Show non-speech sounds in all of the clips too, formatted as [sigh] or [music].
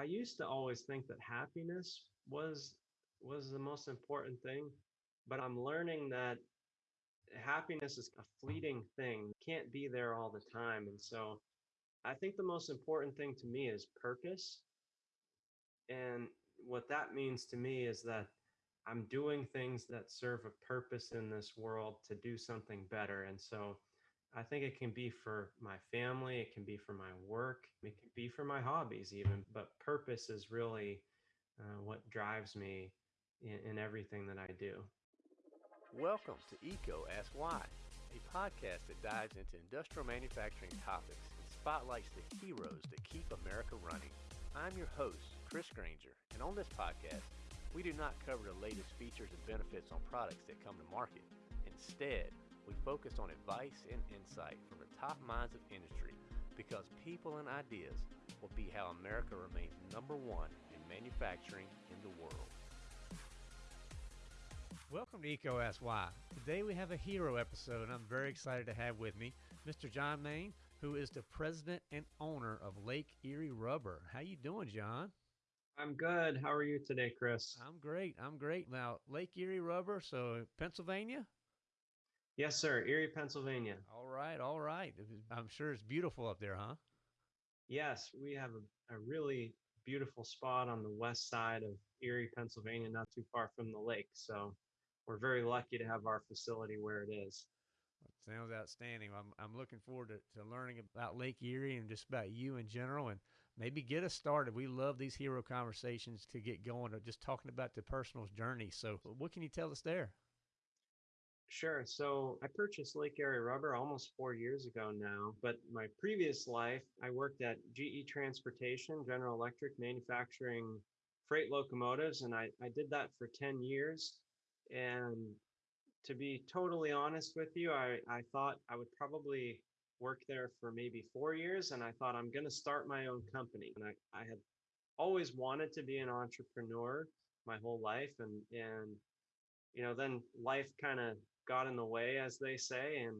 I used to always think that happiness was was the most important thing, but I'm learning that happiness is a fleeting thing. Can't be there all the time. And so I think the most important thing to me is purpose. And what that means to me is that I'm doing things that serve a purpose in this world to do something better. And so I think it can be for my family, it can be for my work, it can be for my hobbies, even. But purpose is really uh, what drives me in, in everything that I do. Welcome to EECO Ask Why, a podcast that dives into industrial manufacturing topics and spotlights the heroes that keep America running. I'm your host, Chris Granger, and on this podcast, we do not cover the latest features and benefits on products that come to market. Instead, we focus on advice and insight from the top minds of industry because people and ideas will be how America remains number one in manufacturing in the world. Welcome to EECO Ask Why. Today we have a hero episode and I'm very excited to have with me Mr. John Main, who is the president and owner of Lake Erie Rubber. How you doing, John? I'm good. How are you today, Chris? I'm great. I'm great. Now, Lake Erie Rubber, so Pennsylvania? Yes, sir. Erie, Pennsylvania. All right. All right. I'm sure it's beautiful up there, huh? Yes, we have a, a really beautiful spot on the west side of Erie, Pennsylvania, not too far from the lake. So we're very lucky to have our facility where it is. sounds outstanding. I'm, I'm looking forward to, to learning about Lake Erie and just about you in general and maybe get us started. We love these hero conversations to get going or just talking about the personal journey. So, what can you tell us there? Sure. So I purchased Lake Erie Rubber almost four years ago now. But my previous life, I worked at GE Transportation, General Electric, manufacturing freight locomotives. And I, I did that for 10 years. And to be totally honest with you, I, I thought I would probably work there for maybe four years. And I thought I'm going to start my own company. And I, I had always wanted to be an entrepreneur my whole life. And, and, you know, then life kind of got in the way, as they say, and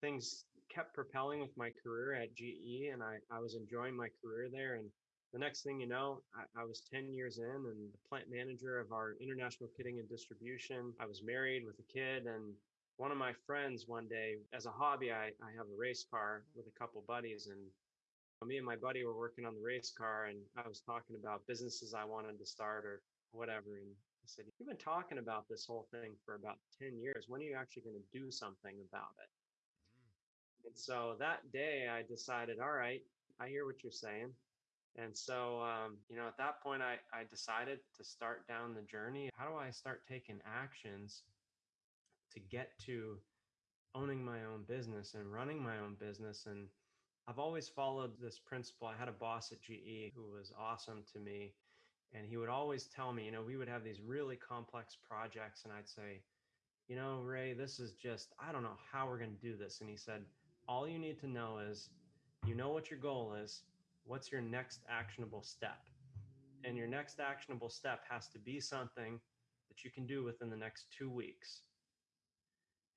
things kept propelling with my career at GE. And I, I was enjoying my career there. And the next thing you know, I, I, was 10 years in and the plant manager of our international kitting and distribution. I was married with a kid. And one of my friends one day, as a hobby, I, I have a race car with a couple buddies. And me and my buddy were working on the race car. And I was talking about businesses I wanted to start or whatever. And I said, You've been talking about this whole thing for about 10 years. When are you actually going to do something about it? Mm. And so that day I decided, all right, I hear what you're saying. And so, um, you know, at that point, I, I decided to start down the journey. How do I start taking actions to get to owning my own business and running my own business? And I've always followed this principle. I had a boss at GE who was awesome to me. And he would always tell me, you know, we would have these really complex projects. And I'd say, you know, Ray, this is just, I don't know how we're going to do this. And he said, all you need to know is you know what your goal is what's your next actionable step? And your next actionable step has to be something that you can do within the next two weeks.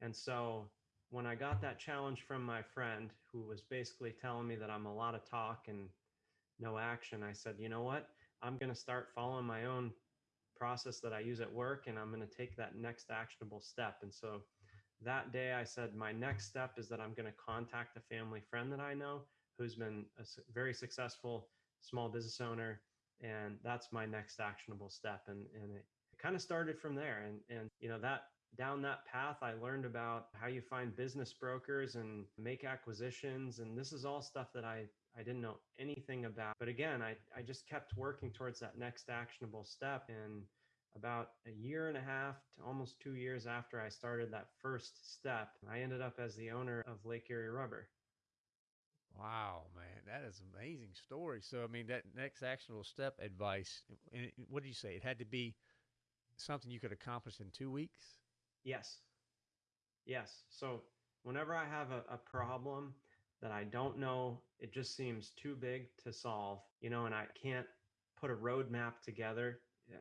And so when I got that challenge from my friend who was basically telling me that I'm a lot of talk and no action, I said, you know what? I'm going to start following my own process that I use at work and I'm going to take that next actionable step. And so that day I said, my next step is that I'm going to contact a family friend that I know who's been a very successful small business owner and that's my next actionable step. And and it, it kind of started from there. And and you know that down that path i learned about how you find business brokers and make acquisitions. And this is all stuff that i i didn't know anything about but again i i just kept working towards that next actionable step and about a year and a half to almost two years after i started that first step i ended up as the owner of lake erie rubber Wow, man, that is amazing story. So, I mean, that next actionable step advice, what did you say? It had to be something you could accomplish in two weeks? Yes. Yes. So, whenever I have a, a problem that I don't know, it just seems too big to solve, you know, and I can't put a roadmap together.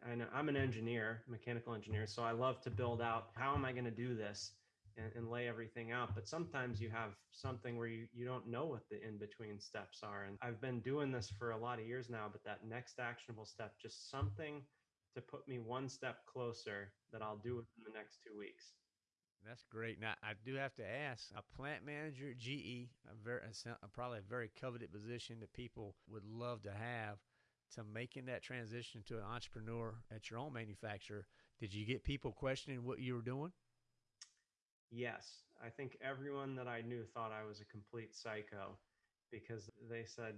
I know I'm an engineer, mechanical engineer, so I love to build out how am I going to do this and, and lay everything out. But sometimes you have something where you, you don't know what the in between steps are. And I've been doing this for a lot of years now, but that next actionable step, just something to put me one step closer that I'll do within the next two weeks. That's great. Now, I do have to ask a plant manager at GE, a very, a, probably a very coveted position that people would love to have, to making that transition to an entrepreneur at your own manufacturer. Did you get people questioning what you were doing? Yes. I think everyone that I knew thought I was a complete psycho because they said,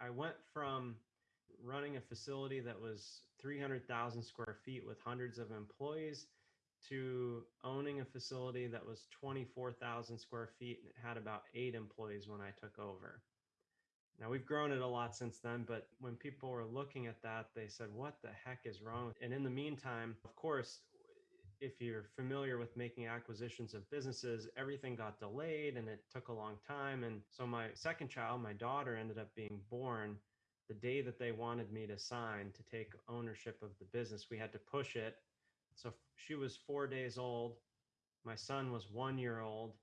I went from running a facility that was 300,000 square feet with hundreds of employees to owning a facility that was 24,000 square feet and it had about eight employees when I took over. Now we've grown it a lot since then, but when people were looking at that, they said, What the heck is wrong? And in the meantime, of course, if you're familiar with making acquisitions of businesses, everything got delayed and it took a long time. And so my second child, my daughter, ended up being born the day that they wanted me to sign to take ownership of the business. We had to push it so she was four days old. My son was one year old,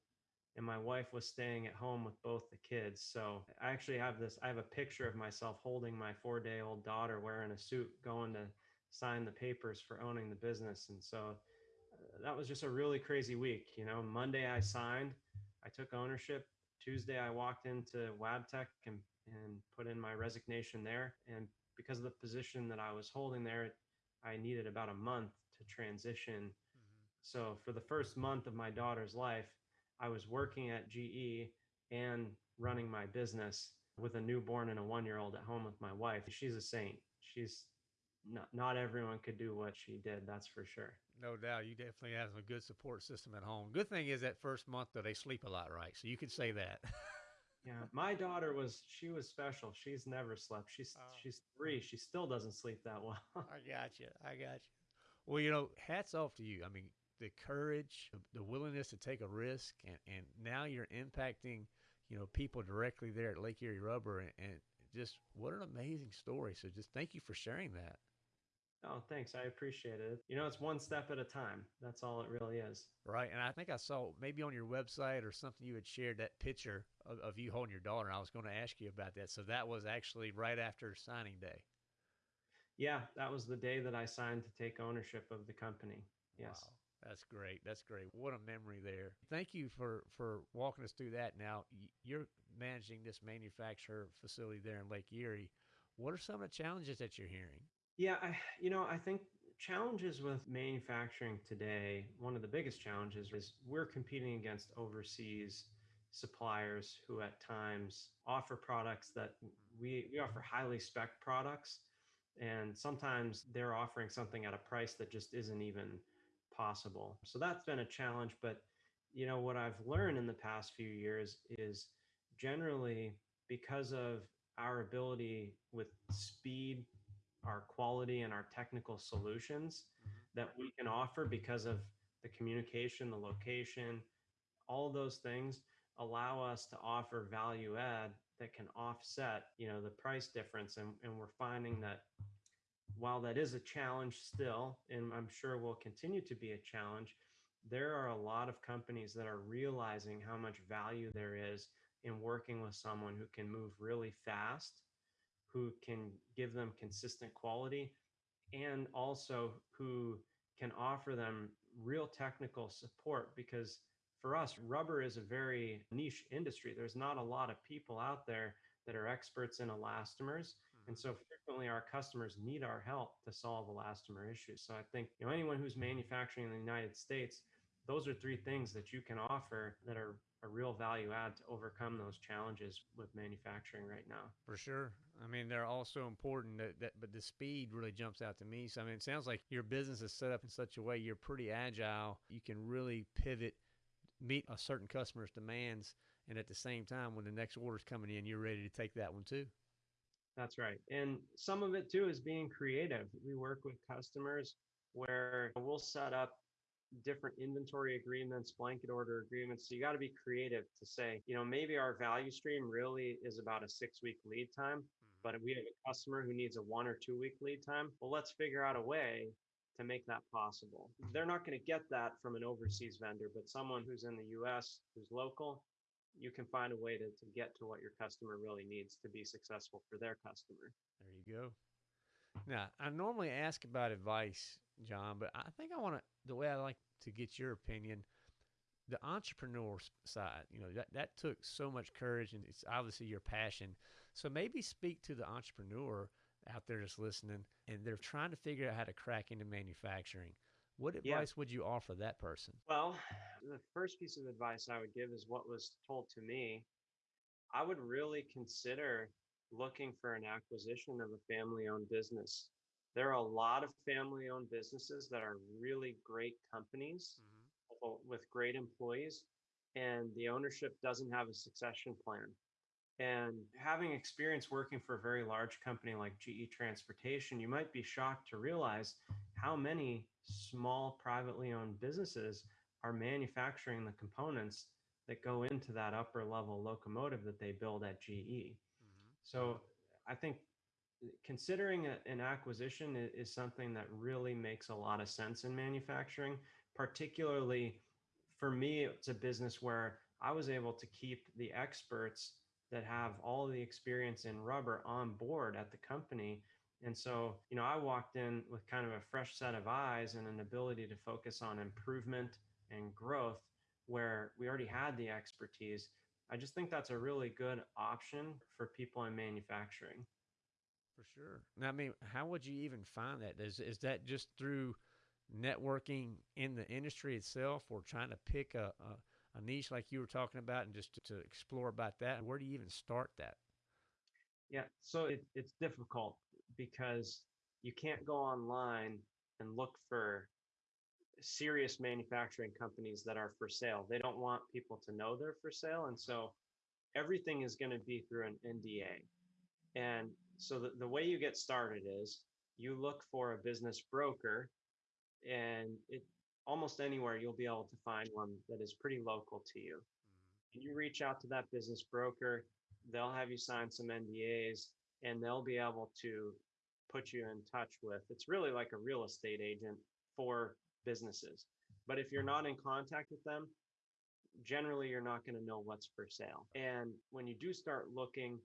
and my wife was staying at home with both the kids. So I actually have this I have a picture of myself holding my four day old daughter wearing a suit going to sign the papers for owning the business. And so uh, that was just a really crazy week. You know, Monday I signed, I took ownership. Tuesday I walked into Wabtec and, and put in my resignation there. And because of the position that I was holding there, I needed about a month to transition. Mm-hmm. So for the first month of my daughter's life, I was working at GE and running my business with a newborn and a one year old at home with my wife. She's a saint. She's not, not everyone could do what she did. That's for sure. No doubt. You definitely have a good support system at home. Good thing is that first month though, they sleep a lot, right? So you could say that. [laughs] yeah. My daughter was, she was special. She's never slept. She's, oh. she's three. She still doesn't sleep that well. I got you. I got you. Well, you know, hats off to you. I mean, the courage, the willingness to take a risk, and, and now you're impacting, you know, people directly there at Lake Erie Rubber, and, and just what an amazing story. So, just thank you for sharing that. Oh, thanks. I appreciate it. You know, it's one step at a time. That's all it really is. Right. And I think I saw maybe on your website or something you had shared that picture of, of you holding your daughter. And I was going to ask you about that. So that was actually right after signing day. Yeah, that was the day that I signed to take ownership of the company. Yes. Wow. That's great. That's great. What a memory there. Thank you for for walking us through that. Now you're managing this manufacturer facility there in Lake Erie. What are some of the challenges that you're hearing? Yeah, I you know, I think challenges with manufacturing today, one of the biggest challenges is we're competing against overseas suppliers who at times offer products that we, we offer highly spec products and sometimes they're offering something at a price that just isn't even possible. So that's been a challenge. But, you know, what I've learned in the past few years is generally because of our ability with speed, our quality, and our technical solutions mm-hmm. that we can offer because of the communication, the location, all those things allow us to offer value add that can offset you know the price difference and, and we're finding that while that is a challenge still and i'm sure will continue to be a challenge there are a lot of companies that are realizing how much value there is in working with someone who can move really fast who can give them consistent quality and also who can offer them real technical support because for us, rubber is a very niche industry. There's not a lot of people out there that are experts in elastomers. And so mm-hmm. frequently our customers need our help to solve elastomer issues. So I think you know anyone who's manufacturing in the United States, those are three things that you can offer that are a real value add to overcome those challenges with manufacturing right now. For sure. I mean, they're all so important that, that but the speed really jumps out to me. So I mean, it sounds like your business is set up in such a way you're pretty agile. You can really pivot meet a certain customer's demands and at the same time when the next order is coming in you're ready to take that one too. That's right. And some of it too is being creative. We work with customers where we'll set up different inventory agreements blanket order agreements. So you got to be creative to say you know maybe our value stream really is about a six week lead time mm-hmm. but we have a customer who needs a one or two week lead time. Well let's figure out a way to make that possible. They're not going to get that from an overseas vendor, but someone who's in the US, who's local, you can find a way to, to get to what your customer really needs to be successful for their customer. There you go. Now, I normally ask about advice, John, but I think I want to, the way I like to get your opinion, the entrepreneur side, you know, that, that took so much courage and it's obviously your passion. So maybe speak to the entrepreneur out there just listening and they're trying to figure out how to crack into manufacturing. What advice yeah. would you offer that person? Well, the first piece of advice I would give is what was told to me. I would really consider looking for an acquisition of a family owned business. There are a lot of family owned businesses that are really great companies mm-hmm. with great employees, and the ownership doesn't have a succession plan. And having experience working for a very large company like GE Transportation, you might be shocked to realize how many small privately owned businesses are manufacturing the components that go into that upper level locomotive that they build at GE. Mm-hmm. So I think considering a, an acquisition is, is something that really makes a lot of sense in manufacturing, particularly for me, it's a business where I was able to keep the experts that have all the experience in rubber on board at the company. And so, you know, I walked in with kind of a fresh set of eyes and an ability to focus on improvement and growth where we already had the expertise. I just think that's a really good option for people in manufacturing. For sure. Now, I mean, how would you even find that? Is is that just through networking in the industry itself, or trying to pick a, a a niche like you were talking about and just to, to explore about that? Where do you even start that? Yeah, so it, it's difficult because you can't go online and look for serious manufacturing companies that are for sale. They don't want people to know they're for sale. And so everything is going to be through an NDA. And so the, the way you get started is you look for a business broker and it almost anywhere you'll be able to find one that is pretty local to you. Mm-hmm. You reach out to that business broker, they'll have you sign some NDAs and they'll be able to put you in touch with. It's really like a real estate agent for businesses. But if you're not in contact with them, generally you're not going to know what's for sale. And when you do start looking,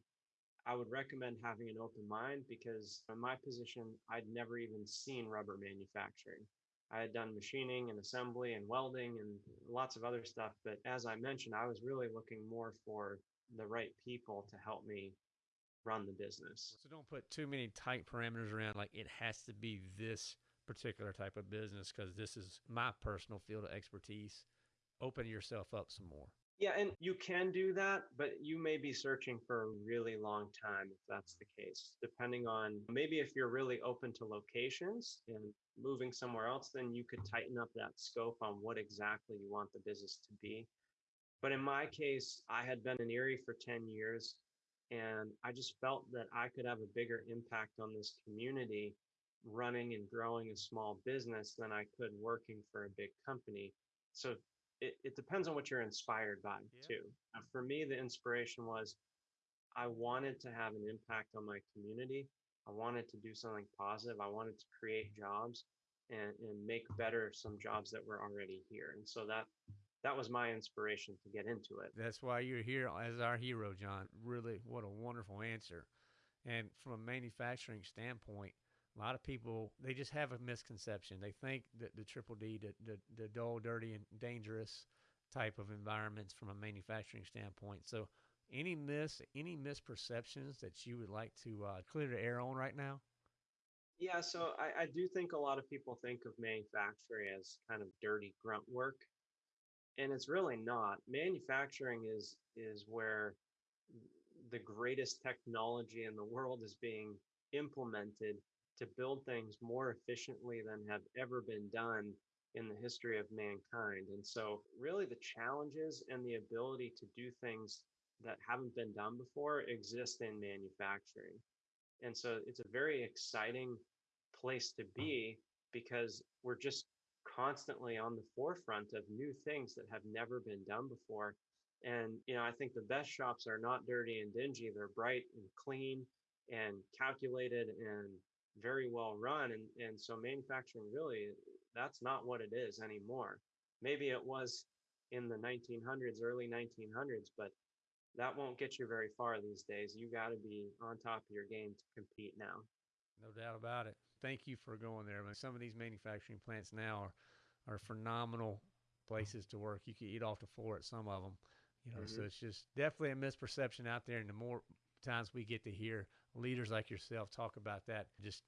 I would recommend having an open mind because in my position, I'd never even seen rubber manufacturing. I had done machining and assembly and welding and lots of other stuff. But as I mentioned, I was really looking more for the right people to help me run the business. So don't put too many tight parameters around like it has to be this particular type of business because this is my personal field of expertise. Open yourself up some more. Yeah, and you can do that, but you may be searching for a really long time if that's the case. Depending on maybe if you're really open to locations and moving somewhere else, then you could tighten up that scope on what exactly you want the business to be. But in my case, I had been in Erie for 10 years and I just felt that I could have a bigger impact on this community running and growing a small business than I could working for a big company. So it, it depends on what you're inspired by yeah. too. Uh, for me, the inspiration was I wanted to have an impact on my community. I wanted to do something positive. I wanted to create jobs and, and make better some jobs that were already here. And so that that was my inspiration to get into it. That's why you're here as our hero, John. Really, what a wonderful answer. And from a manufacturing standpoint, a lot of people they just have a misconception. They think that the triple D, the, the, the dull, dirty, and dangerous type of environments from a manufacturing standpoint. So, any miss, any misperceptions that you would like to uh, clear the air on right now? Yeah, so I, I do think a lot of people think of manufacturing as kind of dirty grunt work, and it's really not. Manufacturing is is where the greatest technology in the world is being implemented to build things more efficiently than have ever been done in the history of mankind. And so, really, the challenges and the ability to do things that haven't been done before exist in manufacturing. And so, it's a very exciting place to mm. be because we're just constantly on the forefront of new things that have never been done before. And, you know, I think the best shops are not dirty and dingy, they're bright and clean and calculated and very well run. And, and so manufacturing really, that's not what it is anymore. Maybe it was in the 1900s, early 1900s, but that won't get you very far these days. You got to be on top of your game to compete now. No doubt about it. Thank you for going there. I mean, some of these manufacturing plants now are, are phenomenal places to work. You can eat off the floor at some of them, you know. Mm-hmm. So it's just definitely a misperception out there. And the more times we get to hear leaders like yourself talk about that, just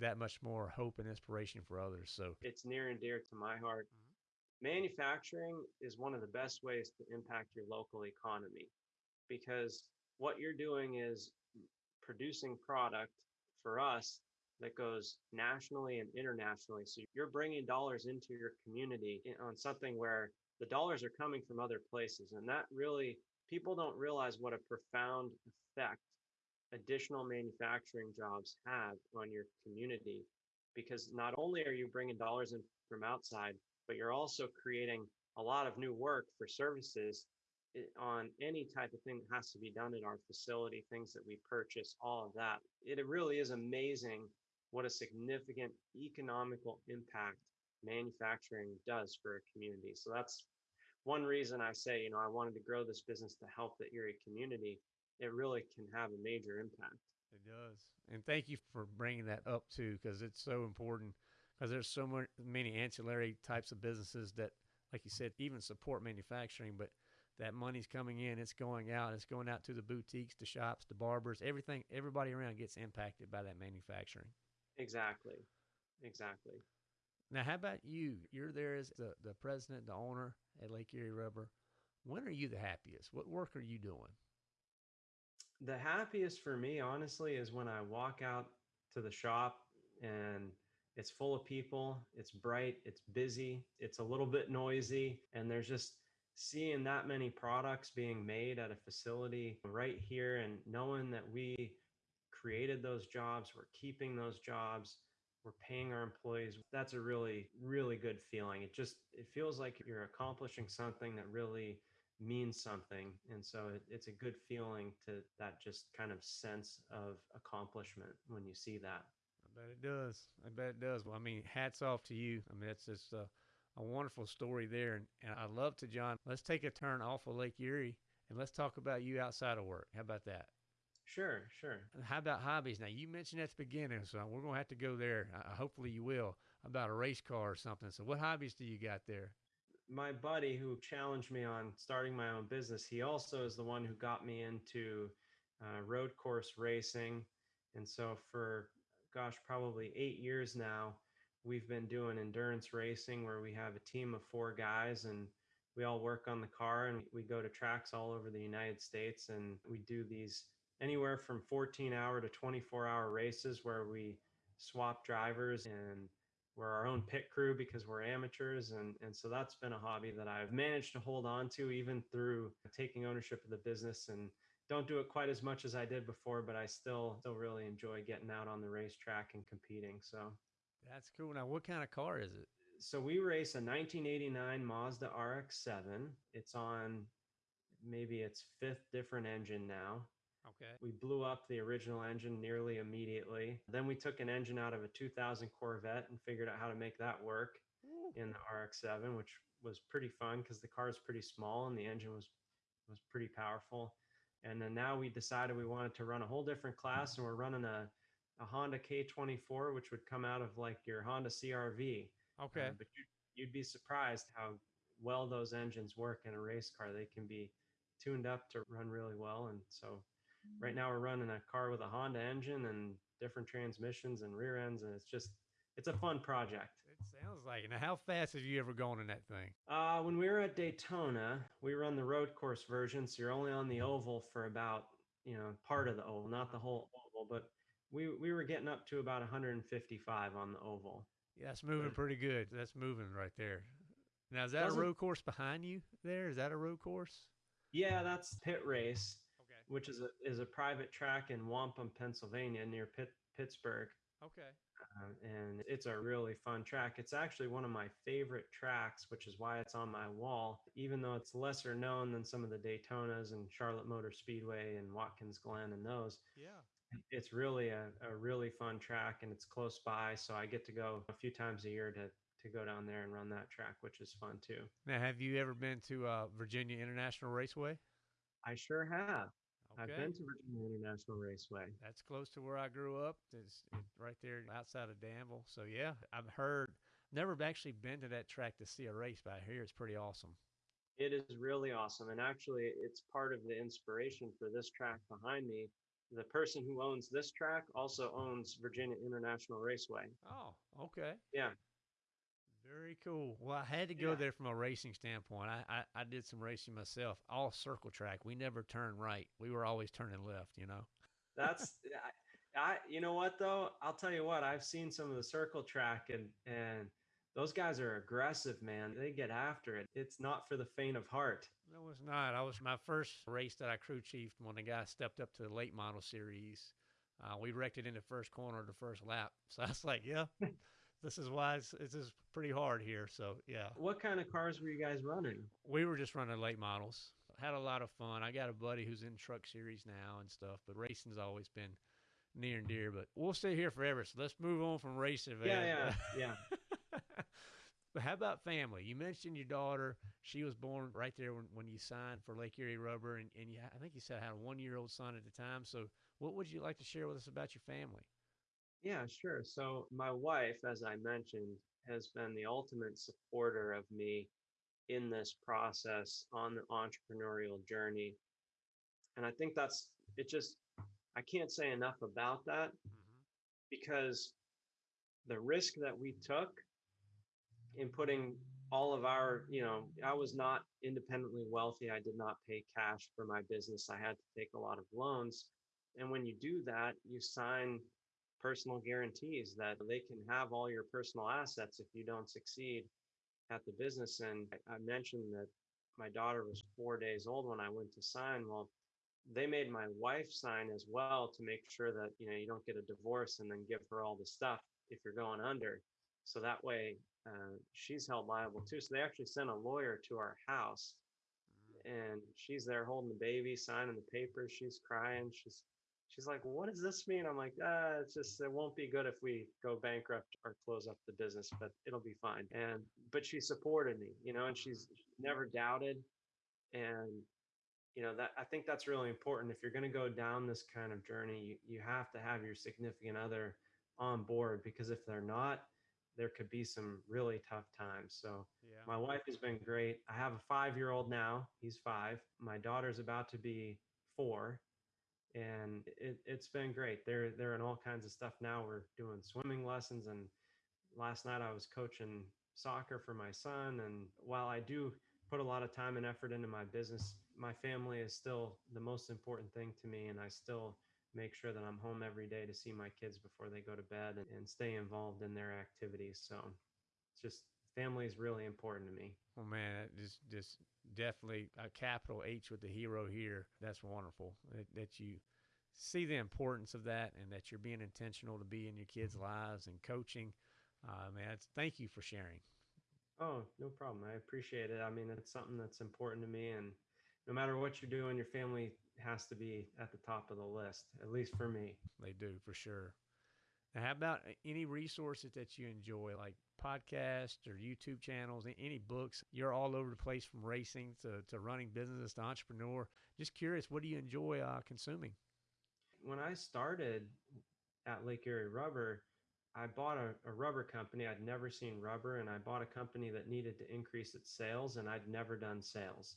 that much more hope and inspiration for others. So it's near and dear to my heart. Mm-hmm. Manufacturing is one of the best ways to impact your local economy because what you're doing is producing product for us that goes nationally and internationally. So you're bringing dollars into your community on something where the dollars are coming from other places. And that really, people don't realize what a profound effect additional manufacturing jobs have on your community. Because not only are you bringing dollars in from outside, but you're also creating a lot of new work for services eh, on any type of thing that has to be done in our facility, things that we purchase, all of that. It really is amazing what a significant economical impact manufacturing does for a community. So that's one reason I say, you know, I wanted to grow this business to help the Erie community. It really can have a major impact. It does. And thank you for bringing that up too, because it's so important because there's so many ancillary types of businesses that, like you said, even support manufacturing, but that money's coming in, it's going out, it's going out to the boutiques, the shops, the barbers, everything, everybody around gets impacted by that manufacturing. Exactly. Exactly. Now, how about you? You're there as the, the president, the owner at Lake Erie Rubber. When are you the happiest? What work are you doing? The happiest for me, honestly, is when I walk out to the shop and it's full of people, it's bright, it's busy, it's a little bit noisy, and there's just seeing that many products being made at a facility right here and knowing that we created those jobs, we're keeping those jobs, we're paying our employees. That's a really, really good feeling. It just it feels like you're accomplishing something that really means something. And so it, it's a good feeling to that just kind of sense of accomplishment when you see that. I bet it does. I bet it does. Well, I mean, hats off to you. I mean, it's just uh, a wonderful story there. And, and I love to, John, let's take a turn off of Lake Erie and let's talk about you outside of work. How about that? Sure, sure. How about hobbies? Now, you mentioned at the beginning, so we're going to have to go there. Uh, hopefully, you will about a race car or something. So, what hobbies do you got there? My buddy who challenged me on starting my own business, he also is the one who got me into uh, road course racing. And so, for gosh, probably eight years now, we've been doing endurance racing where we have a team of four guys and we all work on the car and we go to tracks all over the United States and we do these anywhere from 14 hour to 24 hour races where we swap drivers and we're our own pit crew because we're amateurs and and so that's been a hobby that I've managed to hold on to even through taking ownership of the business and don't do it quite as much as I did before but I still still really enjoy getting out on the racetrack and competing so that's cool. Now, what kind of car is it? So we race a 1989 Mazda RX-7. It's on maybe its fifth different engine now. Okay. We blew up the original engine nearly immediately. Then we took an engine out of a 2000 Corvette and figured out how to make that work Ooh. in the RX-7, which was pretty fun because the car is pretty small and the engine was was pretty powerful. And then now we decided we wanted to run a whole different class, and we're running a a Honda K24, which would come out of like your Honda CRV. Okay. Uh, but you'd, you'd be surprised how well those engines work in a race car. They can be tuned up to run really well. And so right now we're running a car with a Honda engine and different transmissions and rear ends. And it's just, it's a fun project. It sounds like it. Now, how fast have you ever gone in that thing? Uh, when we were at Daytona, we run the road course version. So you're only on the oval for about, you know, part of the oval, not the whole oval, but we we were getting up to about 155 on the oval. Yeah, that's moving pretty good. That's moving right there. Now, is that a road course behind you there? Is that a road course? Yeah, that's PittRace. Which is a is a private track in Wampum, Pennsylvania, near Pitt, Pittsburgh. Okay. Um, and it's a really fun track. It's actually one of my favorite tracks, which is why it's on my wall. Even though it's lesser known than some of the Daytonas and Charlotte Motor Speedway and Watkins Glen and those. Yeah it's really a, a really fun track and it's close by. So I get to go a few times a year to to go down there and run that track, which is fun too. Now, have you ever been to uh, Virginia International Raceway? I sure have. I've been to Virginia International Raceway. That's close to where I grew up. It's, it's right there outside of Danville. So yeah, I've heard. Never actually been to that track to see a race, but I hear it's pretty awesome. It is really awesome, and actually, it's part of the inspiration for this track behind me. The person who owns this track also owns Virginia International Raceway. Oh, okay. Yeah, very cool. Well, I had to go Yeah. there from a racing standpoint. I, I, I did some racing myself, all circle track. We never turned right. We were always turning left, you know? that's [laughs] I, I. You know what though? I'll tell you what. I've seen some of the circle track, and and those guys are aggressive, man. They get after it. It's not for the faint of heart. No, it's not. I was my first race that I crew chiefed when the guy stepped up to the late model series. Uh, we wrecked it in the first corner of the first lap. [laughs] So I was like, yeah, this is why it's, it's just pretty hard here. So yeah, What kind of cars were you guys running? we were just running late models. Had a lot of fun. I got a buddy who's in truck series now and stuff, but racing's always been near and dear. But we'll stay here forever. So let's move on from racing. Yeah, yeah, [laughs] yeah. [laughs] but how about family? You mentioned your daughter. She was born right there when, when you signed for Lake Erie Rubber, and, and you, I think you said had a one year old son at the time. So, what would you like to share with us about your family? Yeah, sure. So my wife, as I mentioned, has been the ultimate supporter of me in this process on the entrepreneurial journey. And I think that's it just I can't say enough about that mm-hmm. because the risk that we took in putting all of our, you know, I was not independently wealthy. I did not pay cash for my business. I had to take a lot of loans. And when you do that, you sign personal guarantees that they can have all your personal assets if you don't succeed at the business. And I mentioned that my daughter was four days old when I went to sign. Well, they made my wife sign as well to make sure that you know you don't get a divorce and then give her all the stuff if you're going under. So that way uh, she's held liable too. So they actually sent a lawyer to our house, and she's there holding the baby, signing the papers. She's crying. She's she's like, "What does this mean?" I'm like, "Ah, it's just it won't be good if we go bankrupt or close up the business, but it'll be fine." And but she supported me, you know, and she's never doubted. And you know that I think that's really important. If you're going to go down this kind of journey, you, you have to have your significant other on board because if they're not, there could be some really tough times. So Yeah. my wife has been great. I have a five year old now. He's five. My daughter's about to be four. And it, it's been great. They're they're in all kinds of stuff now. We're doing swimming lessons and last night I was coaching soccer for my son. And while I do put a lot of time and effort into my business, my family is still the most important thing to me. And I still make sure that I'm home every day to see my kids before they go to bed and, and stay involved in their activities. So it's just family is really important to me. Well, man, just just definitely a capital H with the hero here. That's wonderful that, that you see the importance of that and that you're being intentional to be in your kids' lives and coaching. Uh, man, it's, thank you for sharing. Oh, no problem. I appreciate it. I mean, it's something that's important to me. And no matter what you're doing, your family has to be at the top of the list, at least for me. They do for sure. Now, how about uh, any resources that you enjoy, like podcasts or YouTube channels, any books? You're all over the place from racing to, to running business to entrepreneur. Just curious, what do you enjoy uh, consuming? When I started at Lake Erie Rubber, I bought a, a rubber company. I'd never seen rubber, and I bought a company that needed to increase its sales, and I'd never done sales.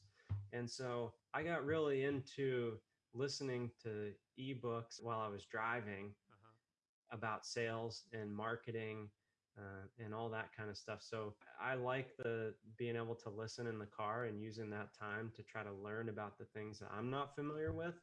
And so I got really into listening to ebooks while I was driving about sales and marketing uh, and all that kind of stuff. So I like the being able to listen in the car and using that time to try to learn about the things that I'm not familiar with.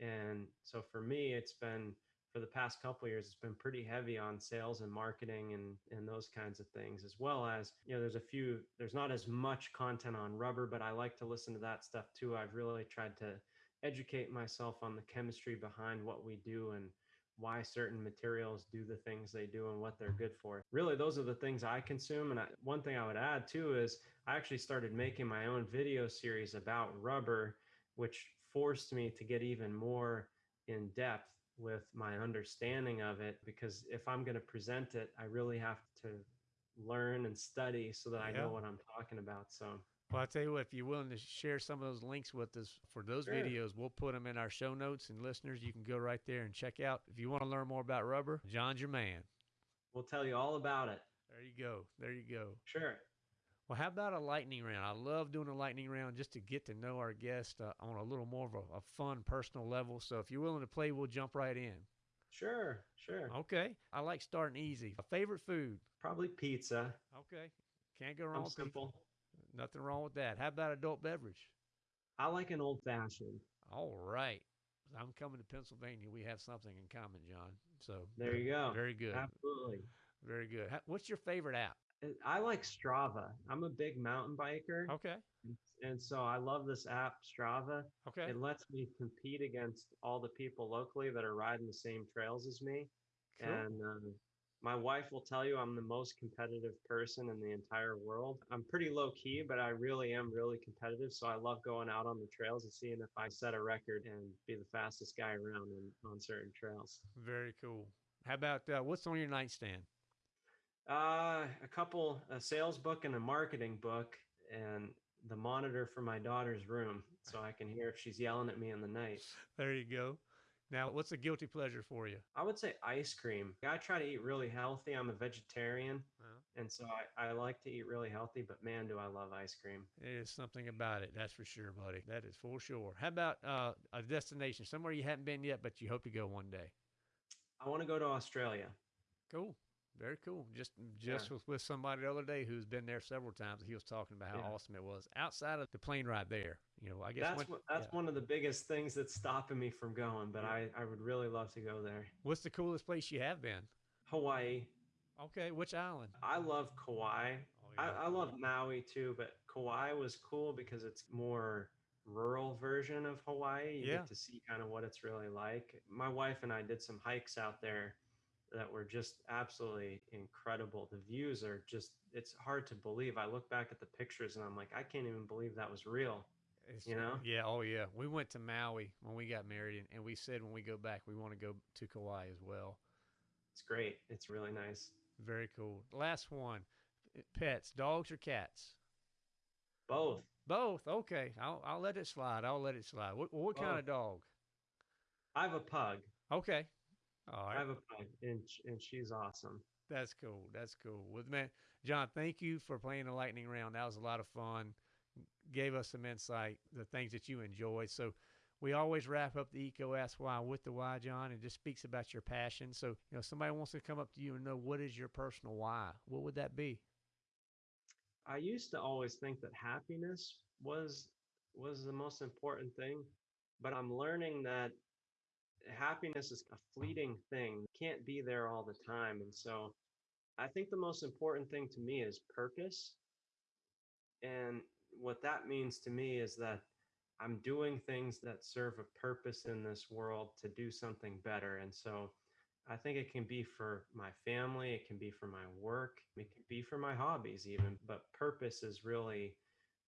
And so for me, it's been for the past couple years, it's been pretty heavy on sales and marketing and and those kinds of things, as well as you know, there's a few. There's not as much content on rubber, but I like to listen to that stuff too. I've really tried to educate myself on the chemistry behind what we do and why certain materials do the things they do and what they're good for. Really, those are the things I consume. And I, one thing I would add too is I actually started making my own video series about rubber, which forced me to get even more in depth with my understanding of it because if I'm going to present it, I really have to learn and study so that I Yeah. know what I'm talking about. So, Well, I tell you what, if you're willing to share some of those links with us for those Sure. videos, we'll put them in our show notes. And listeners, you can go right there and check out. If you want to learn more about rubber, John's your man. we'll tell you all about it. There you go. There you go. Sure. Well, how about a lightning round? I love doing a lightning round just to get to know our guest uh, on a little more of a, a fun, personal level. So if you're willing to play, we'll jump right in. Sure. Sure. Okay. I like starting easy. A favorite food? Probably pizza. Okay. Can't go wrong I'm with pizza. Nothing wrong with that. How about adult beverage? I like an old fashioned. All right. I'm coming to Pennsylvania. We have something in common, John. So There you go. Very good. Absolutely. Very good. What's your favorite app? I like Strava. I'm a big mountain biker. Okay. And so I love this app, Strava. Okay. It lets me compete against all the people locally that are riding the same trails as me. Cool. And um, my wife will tell you I'm the most competitive person in the entire world. I'm pretty low key, but I really am really competitive. So I love going out on the trails and seeing if I set a record and be the fastest guy around in, on certain trails. Very cool. How about uh, what's on your nightstand? Uh, a couple, a sales book and a marketing book, and the monitor for my daughter's room so I can hear if she's yelling at me in the night. There you go. Now, what's a guilty pleasure for you? I would say ice cream. I try to eat really healthy. I'm a vegetarian, Uh, and so I, I like to eat really healthy, but man, do I love ice cream. There's something about it, that's for sure, buddy. That is for sure. How about uh, a destination, somewhere you haven't been yet, but you hope to go one day? I want to go to Australia. Cool. Very cool. Just just Yeah. was with somebody the other day who's been there several times. He was talking about how Yeah. awesome it was outside of the plane ride there. You know, I guess That's when- that's yeah. one of the biggest things that's stopping me from going, but. I, I would really love to go there. what's the coolest place you have been? Hawaii. Okay, which island? I love Kauai. Oh, I, I love Maui too, but Kauai was cool because it's more rural version of Hawaii. You Yeah. get to see kind of what it's really like. My wife and I did some hikes out there that were just absolutely incredible. The views are just it's hard to believe. I look back at the pictures and I'm like, I can't even believe that was real. It's- you know? Yeah, oh yeah. We went to Maui when we got married, and, and we said when we go back, we want to go to Kauai as well. It's great. It's really nice. Very cool. Last one pets, dogs or cats? Both. Both. Okay. I'll, I'll let it slide. I'll let it slide. What, what kind of dog? I have a pug. Okay. All I have a pug and and she's awesome. That's cool. That's cool. Well, man, John, thank you for playing the lightning round. That was a lot of fun. Gave us some insight, the things that you enjoy. So we always wrap up the EECO Ask Why with the why, John, and just speaks about your passion. So, you know, somebody wants to come up to you and know what is your personal why. What would that be? I used to always think that happiness was was the most important thing, but I'm learning that happiness is a fleeting thing. Can't be there all the time. And so I think the most important thing to me is purpose. And what that means to me is that I'm doing things that serve a purpose in this world to do something better. And so I think it can be for my family, it can be for my work, it can be for my hobbies, even. But purpose is really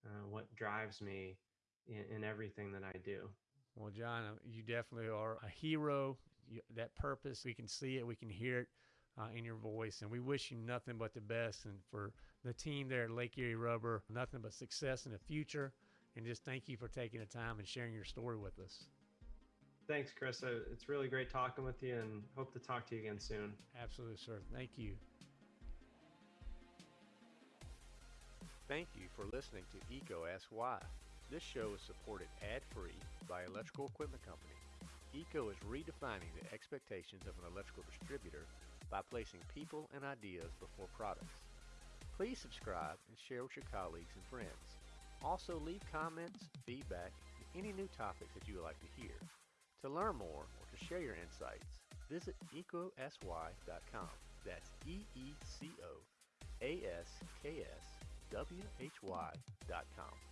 uh, what drives me in, in everything that I do. Well, John, uh, you definitely are a hero. You, that purpose, we can see it, we can hear it uh, in your voice, and we wish you nothing but the best. And for the team there at Lake Erie Rubber, nothing but success in the future. And just thank you for taking the time and sharing your story with us. Thanks, Chris. Uh, It's really great talking with you and hope to talk to you again soon. Absolutely, sir. Thank you. Thank you for listening to EECO Ask Why. This show is supported ad-free by Electrical Equipment Company. EECO is redefining the expectations of an electrical distributor by placing people and ideas before products. Please subscribe and share with your colleagues and friends. Also leave comments, feedback, and any new topics that you would like to hear. To learn more or to share your insights, visit eecoaskswhy.com. That's E-E-C-O A-S-K-S W-H-Y dot com.